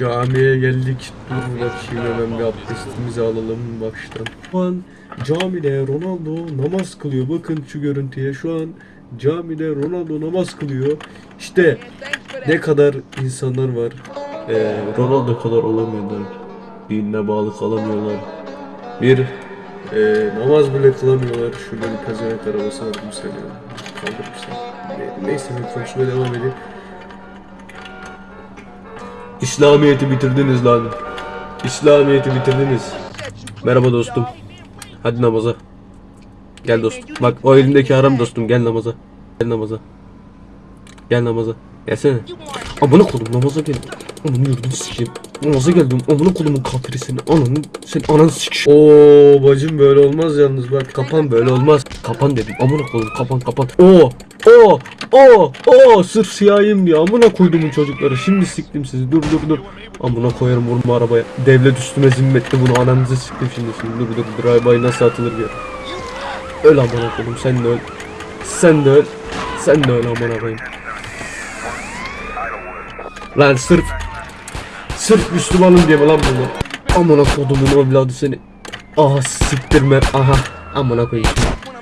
Camiye geldik. Dur bakayım hemen bir abdestimizi alalım baştan. Şu an camide Ronaldo namaz kılıyor. Bakın şu görüntüye. Şu an camide Ronaldo namaz kılıyor. İşte ne kadar insanlar var. Ee, Ronaldo kadar olamıyorlar. Dinine bağlı kalamıyorlar. Bir e, namaz bile kılamıyorlar. Şurada bir pezevenk arabası var. Kaldırmışlar. Ne- Neyse konuşmaya devam edeyim. İslamiyet'i bitirdiniz lan. İslamiyet'i bitirdiniz. Merhaba dostum. Hadi namaza. Gel dostum. Bak o elimdeki haram dostum. Gel namaza. Gel namaza. Gel namaza. Gelsene. Amına kodum namaza gel. Ananı yurdunu sikeyim. Namaza geldim. Amına kodumun kafiri seni. Ananı sen ananı sik. Oo bacım böyle olmaz yalnız bak. Kapan böyle olmaz. Kapan dedim. Amına kodum kapan kapan. Oo o o o sırf siyahiyim diye amına koydumun çocukları. Şimdi siktim sizi. Dur dur dur. Amına koyarım vurma arabaya. Devlet üstüme zimmetli bunu ananızı siktim şimdi. şimdi. Dur dur drive nasıl atılır bir Öl amına koydum sen de öl. Sen de öl. Sen de öl amına koyayım. Lan sırf Sırf Müslümanım diye mi lan bunu? Amına kodumun evladı seni. Aha siktirme. Aha. Amına koyayım.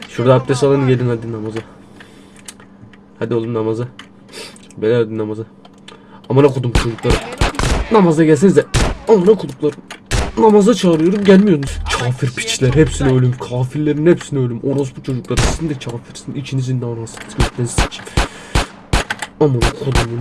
Şurada abdest alın gelin hadi namaza. Hadi oğlum namaza. Beyler hadi namaza. Amına kodum çocukları. Namaza gelsenize. Amına koduklarım. Namaza çağırıyorum gelmiyorsunuz. Kafir piçler hepsine ölüm. Kafirlerin hepsine ölüm. Orospu çocuklar sizin de kafirsin. İçinizin de anasını sikeyim. Amına kodumun